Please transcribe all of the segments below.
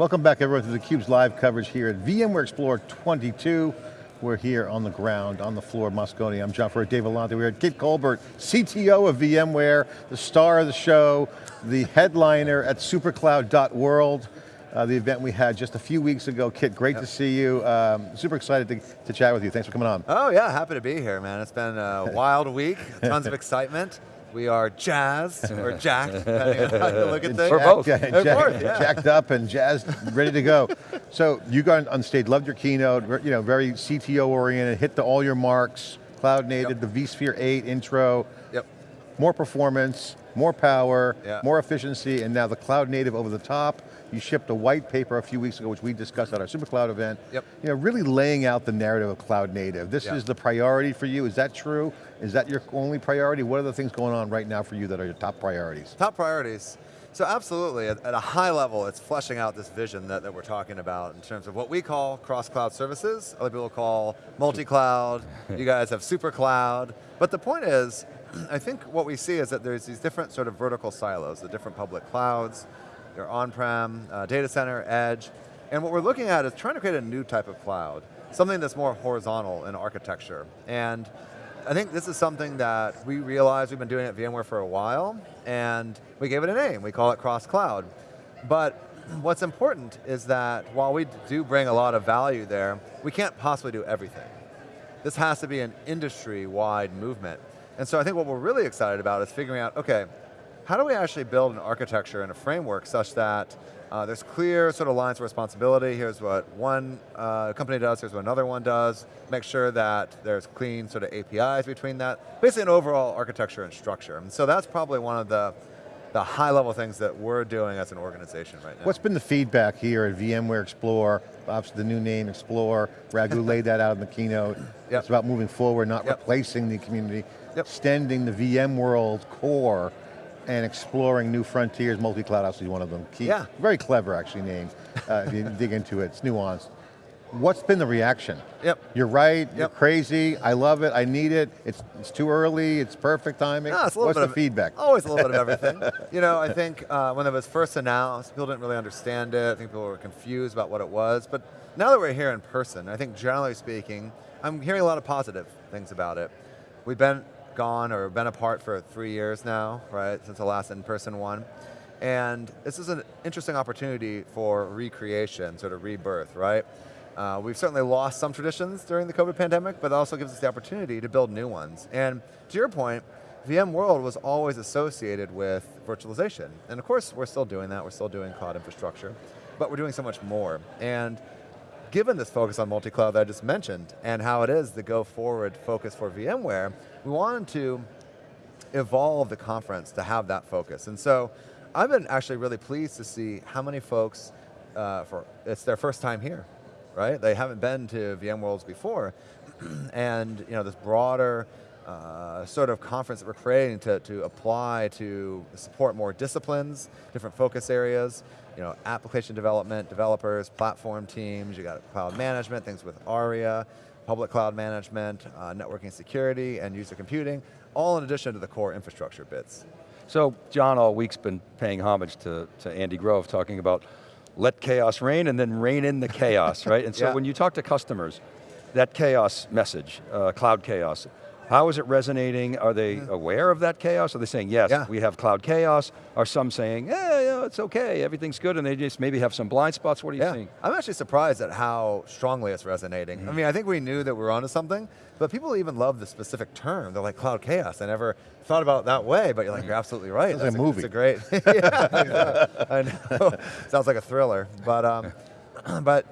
Welcome back everyone to theCUBE's live coverage here at VMware Explore 22. We're here on the ground, on the floor of Moscone. I'm John Furrier, Dave Vellante. We're at Kit Colbert, CTO of VMware, the star of the show, the headliner at supercloud.world, uh, the event we had just a few weeks ago. Kit, great yep. to see you. Um, super excited to, to chat with you. Thanks for coming on. Oh yeah, happy to be here, man. It's been a wild week, tons of excitement. We are jazzed or jacked, depending on how you look at things. We're both. Yeah, jack, yeah. Jacked up and jazzed, ready to go. So you got on stage, loved your keynote, you know, very CTO oriented, hit the, all your marks, cloud native, yep. the vSphere 8 intro. More performance, more power, yeah. more efficiency, and now the cloud native over the top. You shipped a white paper a few weeks ago, which we discussed at our SuperCloud event. Yep. You know, really laying out the narrative of cloud native. This is the priority for you, is that true? Is that your only priority? What are the things going on right now for you that are your top priorities? Top priorities. So absolutely, at, at, a high level, it's fleshing out this vision that, that we're talking about in terms of what we call cross-cloud services, other people call multi-cloud, you guys have super cloud, but the point is, I think what we see is that there's these different sort of vertical silos, the different public clouds, your on-prem, uh, data center, edge, and what we're looking at is trying to create a new type of cloud, something that's more horizontal in architecture. And I think this is something that we realized we've been doing at VMware for a while, and we gave it a name, we call it cross-cloud. But what's important is that while we do bring a lot of value there, we can't possibly do everything. This has to be an industry-wide movement. And so I think what we're really excited about is figuring out, okay, how do we actually build an architecture and a framework such that uh, there's clear sort of lines of responsibility. Here's what one uh, company does, here's what another one does. Make sure that there's clean sort of APIs between that. Basically an overall architecture and structure. And so that's probably one of the the high level things that we're doing as an organization right now. What's been the feedback here at VMware Explore, obviously the new name Explore, Raghu laid that out in the keynote. Yep. It's about moving forward, not yep. replacing the community, yep. extending the VMworld core and exploring new frontiers, multi-cloud obviously one of them. Key, yeah. Very clever actually name, uh, if you dig into it, it's nuanced. What's been the reaction? Yep. You're right, yep. you're crazy, I love it, I need it, it's, it's too early, it's perfect timing. No, it's a little What's bit the of, feedback? Always a little bit of everything. you know, I think uh, when it was first announced, people didn't really understand it, I think people were confused about what it was, but now that we're here in person, I think generally speaking, I'm hearing a lot of positive things about it. We've been gone or been apart for three years now, right, since the last in-person one. And this is an interesting opportunity for recreation, sort of rebirth, right? Uh, we've certainly lost some traditions during the COVID pandemic, but it also gives us the opportunity to build new ones. And to your point, VMworld was always associated with virtualization. And of course, we're still doing that, we're still doing cloud infrastructure, but we're doing so much more. And given this focus on multi-cloud that I just mentioned, and how it is the go forward focus for VMware, we wanted to evolve the conference to have that focus. And so, I've been actually really pleased to see how many folks, uh, for it's their first time here, right? They haven't been to VMworlds before, and you know this broader uh, sort of conference that we're creating to, to apply to support more disciplines, different focus areas, you know, application development, developers, platform teams, you got cloud management, things with ARIA, public cloud management, uh, networking security, and user computing, all in addition to the core infrastructure bits. So John all week's been paying homage to, to Andy Grove, talking about let chaos reign and then reign in the chaos, right? And so yeah. when you talk to customers, that chaos message, uh, cloud chaos, how is it resonating? Are they mm-hmm. aware of that chaos? Are they saying, yes, yeah. we have cloud chaos? Are some saying, yeah, yeah, it's okay, everything's good, and they just maybe have some blind spots? What are you yeah. seeing? I'm actually surprised at how strongly it's resonating. Mm -hmm. I mean, I think we knew that we were onto something, but people even love the specific term. They're like, cloud chaos. I never thought about it that way, but you're like, you're absolutely right. It's a movie. It's a great, yeah, I know. Sounds like a thriller, but, um, but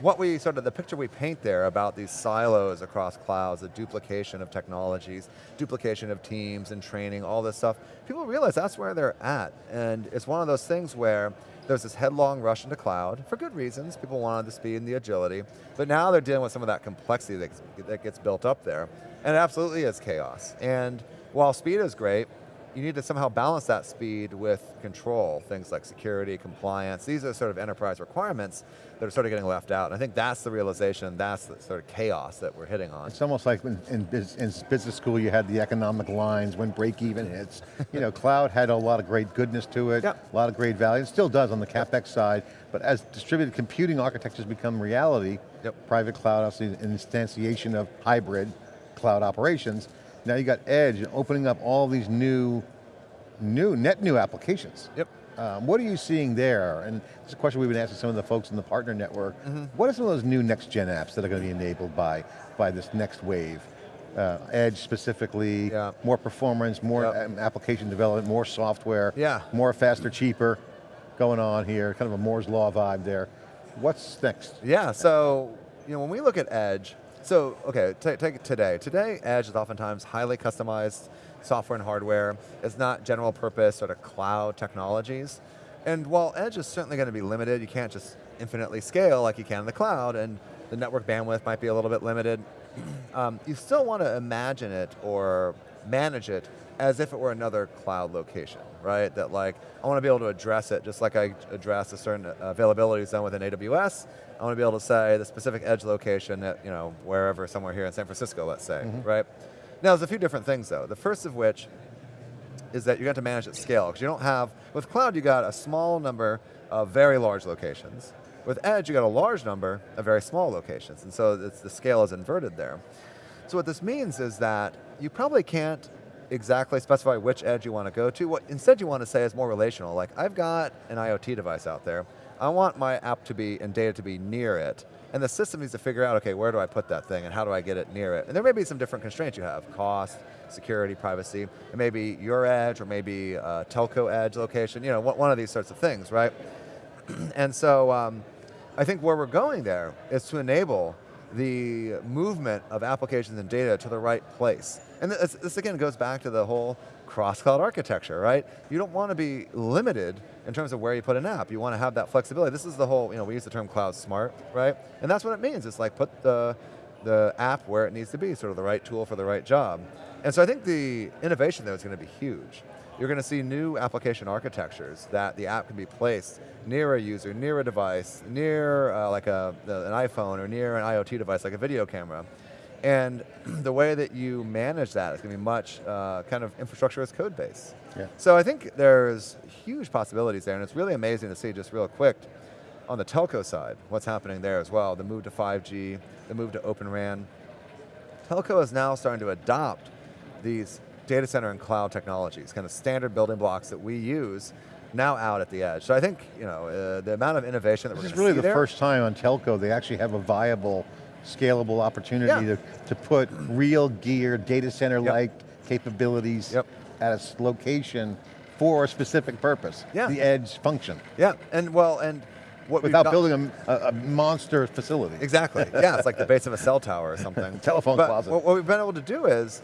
what we sort of, the picture we paint there about these silos across clouds, the duplication of technologies, duplication of teams and training, all this stuff, people realize that's where they're at. And it's one of those things where there's this headlong rush into cloud, for good reasons, people wanted the speed and the agility, but now they're dealing with some of that complexity that, that gets built up there. And it absolutely is chaos. And while speed is great, you need to somehow balance that speed with control, things like security, compliance. These are sort of enterprise requirements that are sort of getting left out. And I think that's the realization, that's the sort of chaos that we're hitting on. It's almost like in, in, in business school you had the economic lines when break even hits. you know, cloud had a lot of great goodness to it, yep. a lot of great value, it still does on the CapEx side, but as distributed computing architectures become reality, yep. private cloud, obviously an instantiation of hybrid cloud operations, now you got edge opening up all these new, new, net new applications. Yep. Um, what are you seeing there? And this is a question we've been asking some of the folks in the partner network. Mm -hmm. What are some of those new next gen apps that are going to be enabled by, by this next wave? Uh, edge specifically, yeah. more performance, more yep. application development, more software, yeah. more faster, cheaper going on here, kind of a Moore's Law vibe there. What's next? Yeah, so you know, when we look at edge, so, okay, take today. Today, Edge is oftentimes highly customized software and hardware. It's not general purpose sort of cloud technologies. And while Edge is certainly going to be limited, you can't just infinitely scale like you can in the cloud, and the network bandwidth might be a little bit limited. um, you still want to imagine it or manage it as if it were another cloud location, right? That like, I want to be able to address it just like I address a certain availability zone within AWS, I want to be able to say the specific edge location at, you know, wherever, somewhere here in San Francisco, let's say, mm -hmm. right? Now, there's a few different things though. The first of which is that you have to manage at scale, because you don't have, with cloud you got a small number of very large locations. With edge, you got a large number of very small locations, and so the scale is inverted there. So what this means is that you probably can't exactly specify which edge you want to go to. What instead you want to say is more relational, like I've got an IoT device out there, I want my app to be, and data to be near it. And the system needs to figure out, okay, where do I put that thing and how do I get it near it? And there may be some different constraints you have, cost, security, privacy. It may be your edge or maybe telco edge location, you know, one of these sorts of things, right? and so um, I think where we're going there is to enable the movement of applications and data to the right place. And this, this again goes back to the whole cross-cloud architecture, right? You don't want to be limited in terms of where you put an app. You want to have that flexibility. This is the whole, you know, we use the term cloud smart, right? And that's what it means. It's like put the, the app where it needs to be, sort of the right tool for the right job. And so I think the innovation there is going to be huge. You're going to see new application architectures that the app can be placed near a user, near a device, near uh, like a, an iPhone or near an IoT device like a video camera. And the way that you manage that is going to be much uh, kind of infrastructure as code base. Yeah. So I think there's huge possibilities there, and it's really amazing to see just real quick on the telco side, what's happening there as well, the move to 5G, the move to Open RAN. Telco is now starting to adopt these data center and cloud technologies, kind of standard building blocks that we use now out at the edge. So I think you know uh, the amount of innovation that this we're going to see This is really the there, first time on telco they actually have a viable scalable opportunity yeah. to, to put real gear, data center-like yep. capabilities yep. at a location for a specific purpose. Yeah. The edge function. Yeah, and well, and what Without building a, a, monster facility. Exactly, yeah, it's like the base of a cell tower or something. Telephone but closet. What we've been able to do is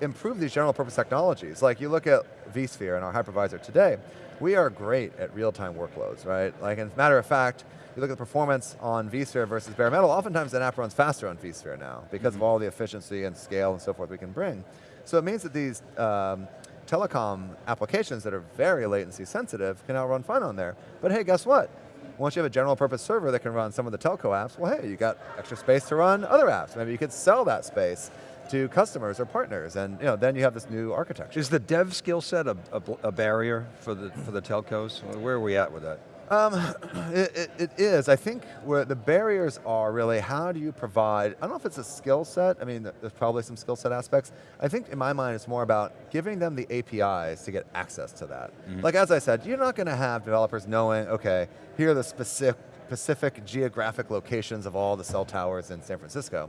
improve these general purpose technologies. Like you look at vSphere and our hypervisor today, we are great at real-time workloads, right? Like, as a matter of fact, you look at the performance on vSphere versus bare metal, oftentimes an app runs faster on vSphere now because mm -hmm. of all the efficiency and scale and so forth we can bring. So it means that these um, telecom applications that are very latency sensitive can now run fine on there. But hey, guess what? Once you have a general purpose server that can run some of the telco apps, well hey, you got extra space to run other apps. Maybe you could sell that space to customers or partners, and you know, then you have this new architecture. Is the dev skill set a, a, a barrier for the, for the telcos? Where are we at with that? Um, it, it, it is. I think where the barriers are really how do you provide, I don't know if it's a skill set, I mean there's probably some skill set aspects. I think in my mind it's more about giving them the APIs to get access to that. Mm -hmm. Like as I said, you're not going to have developers knowing, okay, here are the specific, specific geographic locations of all the cell towers in San Francisco.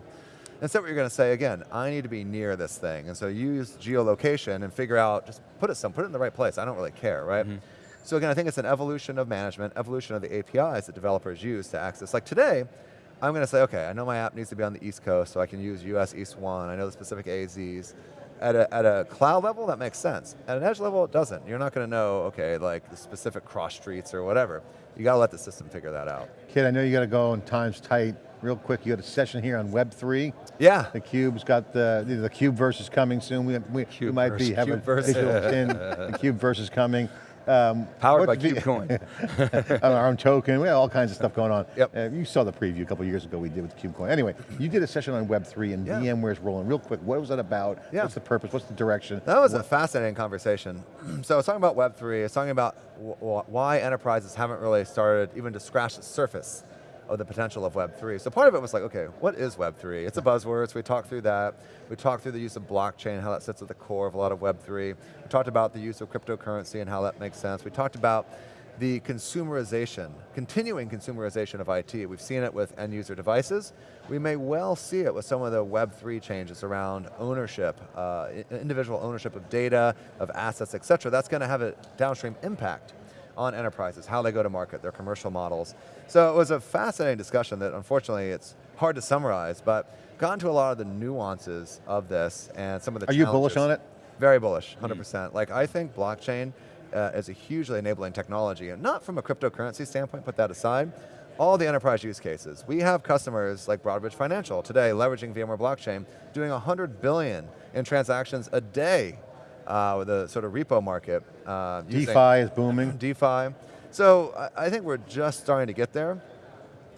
Instead what you're going to say, again, I need to be near this thing. And so use geolocation and figure out, just put it some, put it in the right place. I don't really care, right? Mm -hmm. So again, I think it's an evolution of management, evolution of the APIs that developers use to access. Like today, I'm going to say, okay, I know my app needs to be on the East Coast, so I can use US East 1, I know the specific AZs. At a, at a cloud level, that makes sense. At an edge level, it doesn't. You're not going to know, okay, like the specific cross streets or whatever. You got to let the system figure that out. Kit, I know you got to go and time's tight. Real quick, you got a session here on Web3. Yeah. The Cube's got the, the Cube versus coming soon. We, we, we might be having Cubeverse. visual in, the Cube versus coming. Um, Powered by KubeCoin. our own token, we have all kinds of stuff going on. Yep. Uh, you saw the preview a couple years ago we did with KubeCoin. Anyway, you did a session on Web3 and Yeah. VMware's rolling. Real quick, what was that about? Yeah. What's the purpose? What's the direction? That was a fascinating conversation. so I was talking about Web3, I was talking about wh- wh- why enterprises haven't really started even to scratch the surface of the potential of Web3. So part of it was like, okay, what is Web3? It's a buzzword, so we talked through that. We talked through the use of blockchain, how that sits at the core of a lot of Web3. We talked about the use of cryptocurrency and how that makes sense. We talked about the consumerization, continuing consumerization of IT. We've seen it with end user devices. We may well see it with some of the Web3 changes around ownership, uh, individual ownership of data, of assets, et cetera. That's going to have a downstream impact on enterprises, how they go to market, their commercial models. So it was a fascinating discussion that unfortunately it's hard to summarize, but got into a lot of the nuances of this and some of the Are you bullish on it? Very bullish, 100%. Like I think blockchain uh, is a hugely enabling technology, and not from a cryptocurrency standpoint, put that aside, all the enterprise use cases. We have customers like Broadridge Financial today leveraging VMware blockchain, doing 100 billion in transactions a day uh, with the sort of repo market. Uh, DeFi is booming. DeFi. So I, I think we're just starting to get there.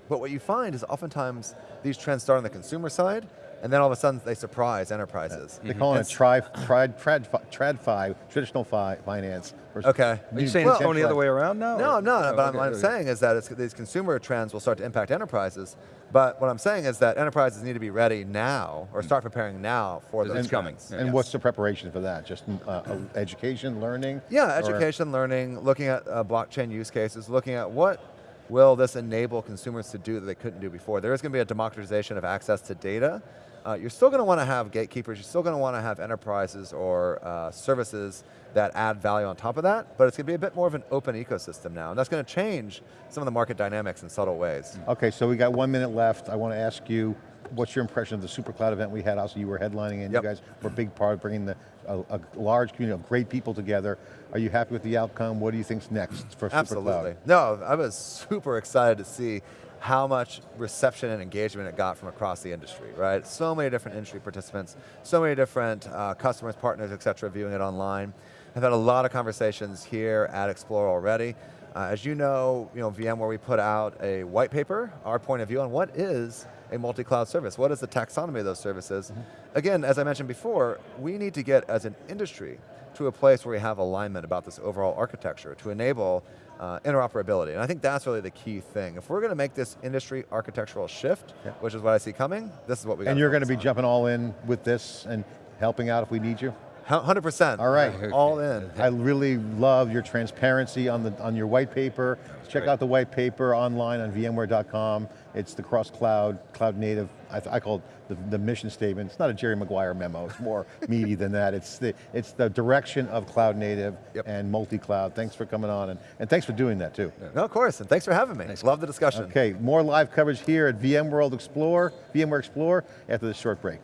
But what you find is oftentimes these trends start on the consumer side, and then all of a sudden they surprise enterprises. They call it a tri, trad, trad, tradfi, traditional fi, finance. versus Okay. Are you saying Well- it's going the other way around now? No, or- I'm not. Oh, but okay, what I'm okay. saying is that it's, these consumer trends will start to impact enterprises. But what I'm saying is that enterprises need to be ready now, or start preparing now for Because those it's coming. trends. Yeah. And Yes. what's the preparation for that? Just uh, uh, education, learning? Yeah, Or- education, learning, looking at uh, blockchain use cases, looking at what will this enable consumers to do that they couldn't do before. There is going to be a democratization of access to data. Uh, you're still going to want to have gatekeepers, you're still going to want to have enterprises or uh, services that add value on top of that, but it's going to be a bit more of an open ecosystem now, and that's going to change some of the market dynamics in subtle ways. Okay, so we got one minute left. I want to ask you, what's your impression of the SuperCloud event we had? Also, you were headlining and Yep. you guys were a big part of bringing the, a, a large community of great people together. Are you happy with the outcome? What do you think's next for Absolutely. SuperCloud? No, I was super excited to see how much reception and engagement it got from across the industry, right? So many different industry participants, so many different uh, customers, partners, et cetera, viewing it online. I've had a lot of conversations here at Explore already. Uh, as you know, you know, VMware, we put out a white paper, our point of view on what is a multi-cloud service. What is the taxonomy of those services? Again, as I mentioned before, we need to get as an industry to a place where we have alignment about this overall architecture to enable uh, interoperability. And I think that's really the key thing. If we're going to make this industry architectural shift, Yeah. which is what I see coming, this is what we got And you're going to be jumping all in with this and helping out if we need you? 100%. All right. All in. I really love your transparency on the on your white paper. Check out the white paper online on VMware.com. It's the cross cloud, cloud native. I, I call it the, the mission statement. It's not a Jerry Maguire memo. It's more meaty than that. It's the it's the direction of cloud native Yep. and multi cloud. Thanks for coming on and, and thanks for doing that too. No, of course, and thanks for having me. Love the discussion. Okay, more live coverage here at VMworld Explore, VMware Explore after this short break.